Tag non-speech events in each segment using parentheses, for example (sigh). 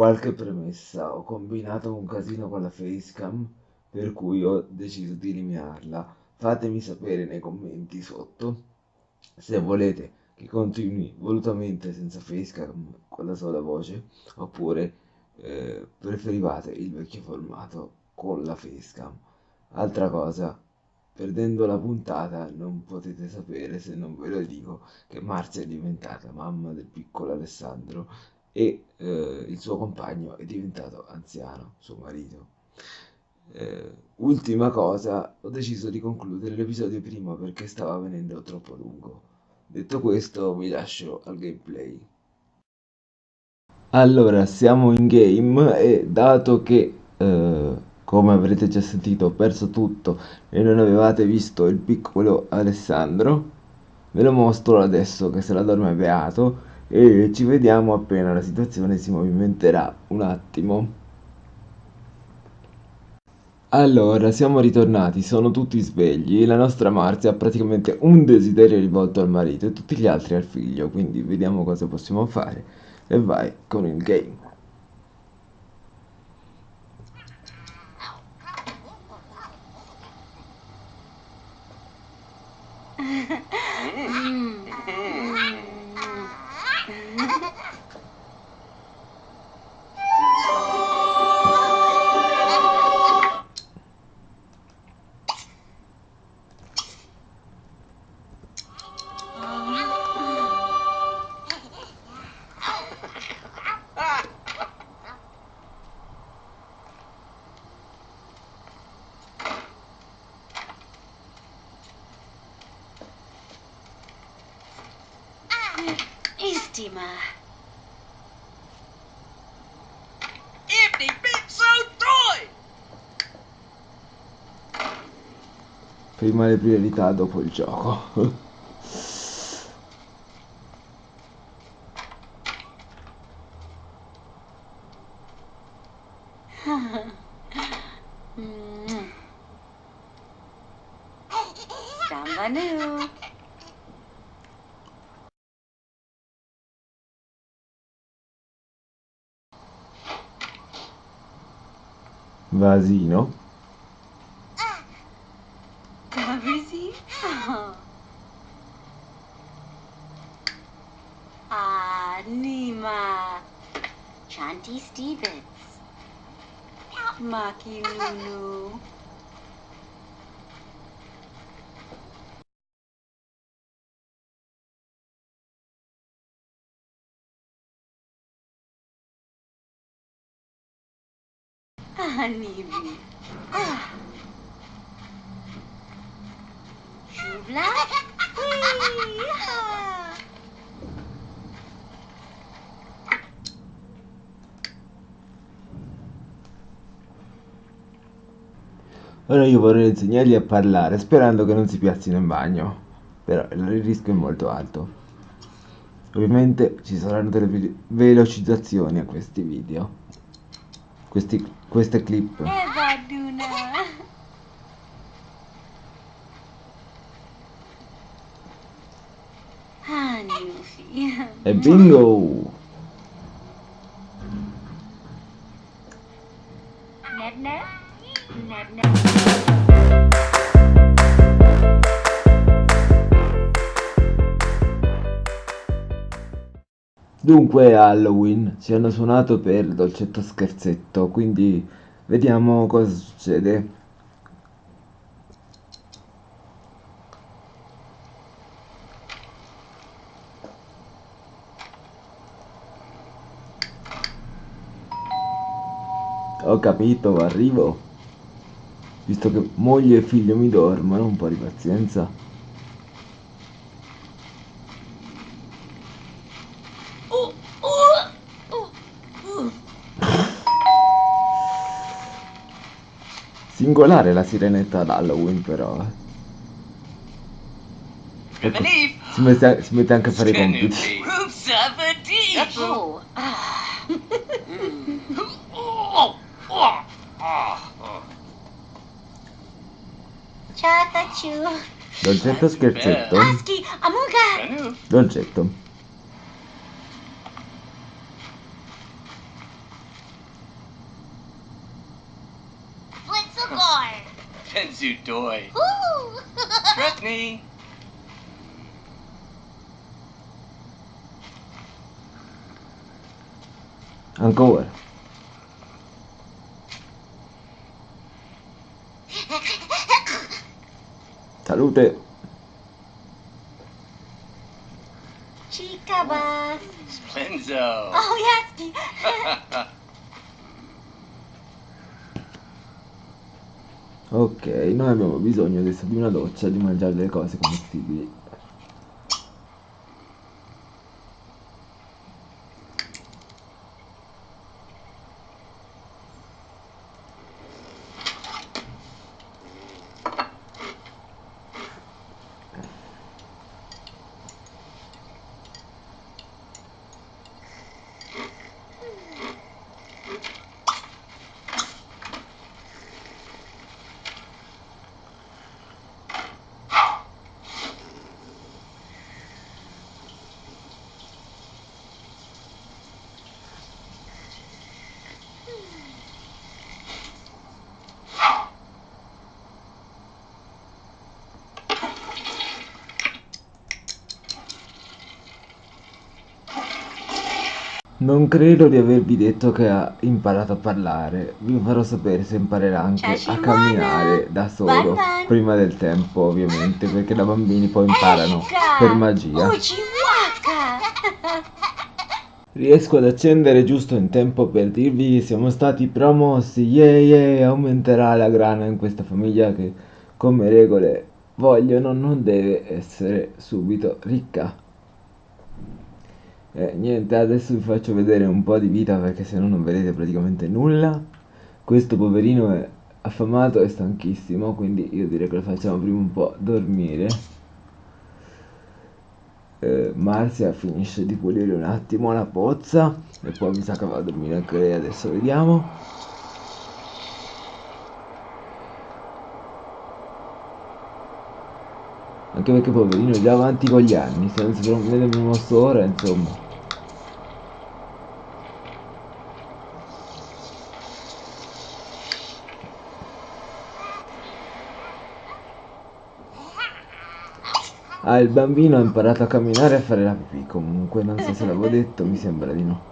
qualche premessa, ho combinato un casino con la facecam, per cui ho deciso di eliminarla. Fatemi sapere nei commenti sotto se volete che continui volutamente senza facecam con la sola voce, oppure eh, preferivate il vecchio formato con la facecam. Altra cosa, perdendo la puntata non potete sapere se non ve lo dico che Marzia è diventata mamma del piccolo Alessandro e eh, il suo compagno è diventato anziano, suo marito. Eh, ultima cosa, ho deciso di concludere l'episodio prima perché stava venendo troppo lungo. Detto questo, vi lascio al gameplay. Allora, siamo in game e dato che, eh, come avrete già sentito, ho perso tutto e non avevate visto il piccolo Alessandro, ve lo mostro adesso che se la dorme beato e ci vediamo appena la situazione si movimenterà un attimo. Allora, siamo ritornati, sono tutti svegli, la nostra Marzia ha praticamente un desiderio rivolto al marito e tutti gli altri al figlio, quindi vediamo cosa possiamo fare e vai con il game. Istima. They been so toy! Prima le priorità, dopo il gioco. (laughs) Mm. Samba new. Vasino. Ah, Nibi. Ah. Wee-ha! Ora io vorrei insegnargli a parlare sperando che non si piazzino in bagno. Però il rischio è molto alto. Ovviamente ci saranno delle ve- velocizzazioni a questi video. Questi, queste clip. E bingo! Neb neb? Neb neb. Dunque Halloween, ci hanno suonato per dolcetto scherzetto, quindi vediamo cosa succede. Ho capito, arrivo. Visto che moglie e figlio mi dormono, un po' di pazienza. Singolare la sirenetta ad Halloween però. Ecco, si mette, si mette anche a fare i compiti. Ciao, Tachu. Dolcetto scherzetto. Amuga. Dolcetto. Yuzu Doi. (laughs) Trust me. I'm going. Salute. Chikabas. Splenzo. Oh, yes. (laughs) (laughs) Ok, noi abbiamo bisogno adesso di una doccia di mangiare delle cose commestibili. Non credo di avervi detto che ha imparato a parlare. Vi farò sapere se imparerà anche Ciao, a camminare da solo. Prima del tempo, ovviamente, perché da bambini poi imparano per magia. Oh. (laughs) Riesco ad accendere giusto in tempo per dirvi che siamo stati promossi. Yeah, yeah, aumenterà la grana in questa famiglia che, come regole, vogliono, non deve essere subito ricca. E niente, adesso vi faccio vedere un po' di vita perché se no non vedete praticamente nulla. Questo poverino è affamato e stanchissimo, quindi io direi che lo facciamo prima un po' dormire. Eh, Marzia finisce di pulire un attimo la pozza e poi mi sa che va a dormire anche lei, adesso vediamo. Anche perché poverino è già avanti con gli anni, se non si prende il mosso ora, insomma. Ah, il bambino ha imparato a camminare e a fare la pipì, comunque, non so se l'avevo detto, mi sembra di no.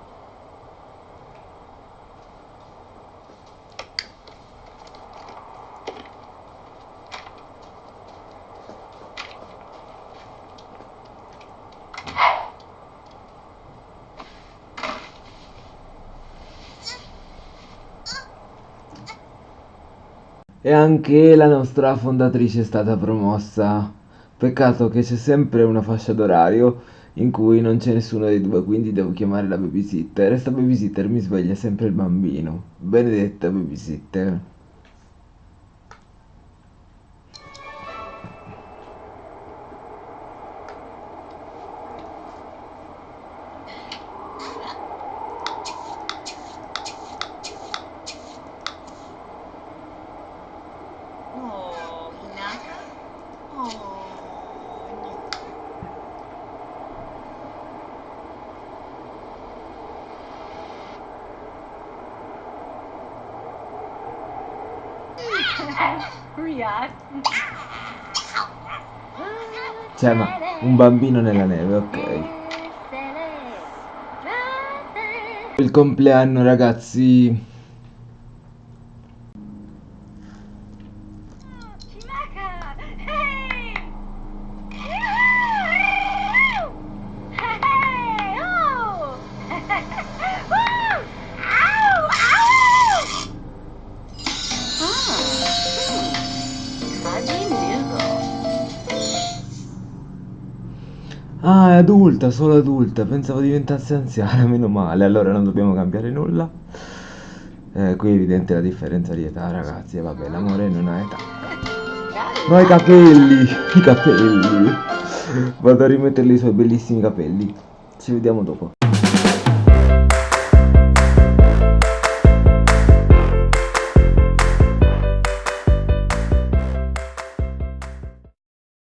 E anche la nostra fondatrice è stata promossa. Peccato che c'è sempre una fascia d'orario in cui non c'è nessuno dei due, quindi devo chiamare la babysitter. E sta babysitter mi sveglia sempre il bambino. Benedetta babysitter. Cioè, ma un bambino nella neve, ok. Il compleanno, ragazzi. Adulta, solo adulta. Pensavo diventasse anziana, (laughs) meno male. Allora non dobbiamo cambiare nulla. Eh, qui è evidente la differenza di età, ragazzi. E vabbè, l'amore non ha età. No, i capelli! (laughs) I capelli! Vado a rimetterli i suoi bellissimi capelli. Ci vediamo dopo.